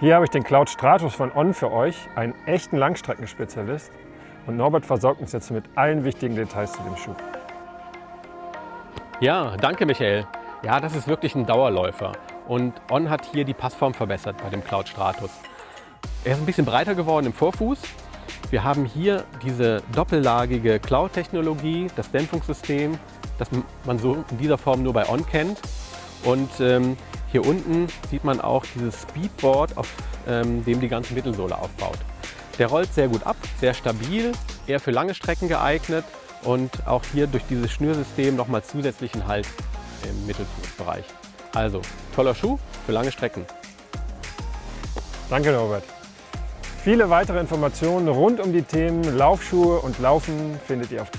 Hier habe ich den Cloud Stratus von On für euch, einen echten Langstreckenspezialist. Und Norbert versorgt uns jetzt mit allen wichtigen Details zu dem Schuh. Ja, danke Michael. Ja, das ist wirklich ein Dauerläufer. Und On hat hier die Passform verbessert bei dem Cloud Stratus. Er ist ein bisschen breiter geworden im Vorfuß. Wir haben hier diese doppellagige Cloud-Technologie, das Dämpfungssystem, das man so in dieser Form nur bei On kennt. Und ähm, hier unten sieht man auch dieses Speedboard, auf ähm, dem die ganze Mittelsohle aufbaut. Der rollt sehr gut ab, sehr stabil, eher für lange Strecken geeignet und auch hier durch dieses Schnürsystem nochmal zusätzlichen Halt im Mittelfußbereich. Also toller Schuh für lange Strecken. Danke Norbert. Viele weitere Informationen rund um die Themen Laufschuhe und Laufen findet ihr auf